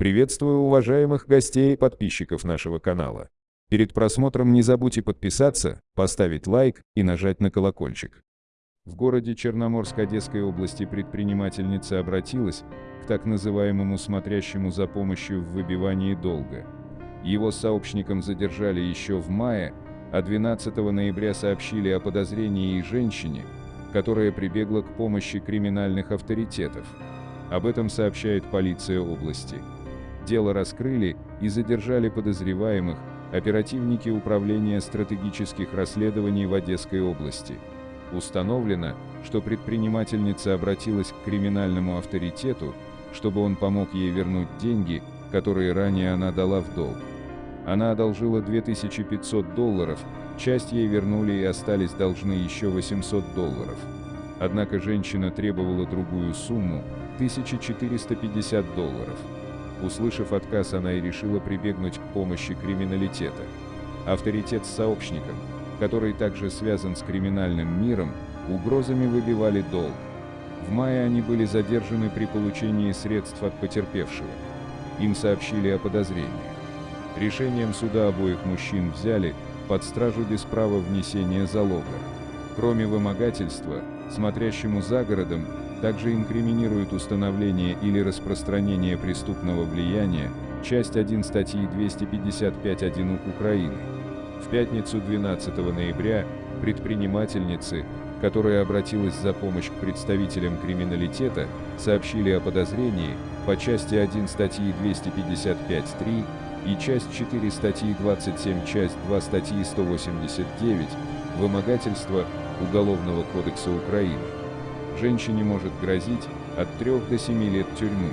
Приветствую уважаемых гостей и подписчиков нашего канала. Перед просмотром не забудьте подписаться, поставить лайк и нажать на колокольчик. В городе Черноморск Одесской области предпринимательница обратилась к так называемому смотрящему за помощью в выбивании долга. Его сообщникам задержали еще в мае, а 12 ноября сообщили о подозрении и женщине, которая прибегла к помощи криминальных авторитетов. Об этом сообщает полиция области. Дело раскрыли и задержали подозреваемых оперативники Управления стратегических расследований в Одесской области. Установлено, что предпринимательница обратилась к криминальному авторитету, чтобы он помог ей вернуть деньги, которые ранее она дала в долг. Она одолжила 2500 долларов, часть ей вернули и остались должны еще 800 долларов. Однако женщина требовала другую сумму – 1450 долларов. Услышав отказ, она и решила прибегнуть к помощи криминалитета. Авторитет с сообщником, который также связан с криминальным миром, угрозами выбивали долг. В мае они были задержаны при получении средств от потерпевшего. Им сообщили о подозрении. Решением суда обоих мужчин взяли под стражу без права внесения залога. Кроме вымогательства, смотрящему за городом, также инкриминирует установление или распространение преступного влияния, часть 1 статьи 255.1 УК Украины. В пятницу 12 ноября предпринимательницы, которая обратилась за помощь к представителям криминалитета, сообщили о подозрении по части 1 статьи 255.3 и часть 4 статьи 27, часть 2 статьи 189 «Вымогательство» Уголовного кодекса Украины. Женщине может грозить от 3 до 7 лет тюрьмы.